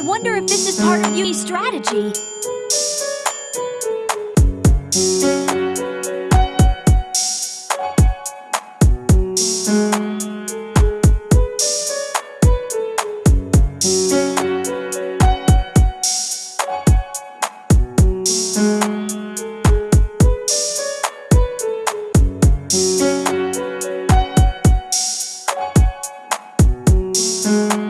I wonder if this is part of Yui's strategy. Yuri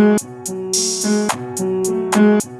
Thank you.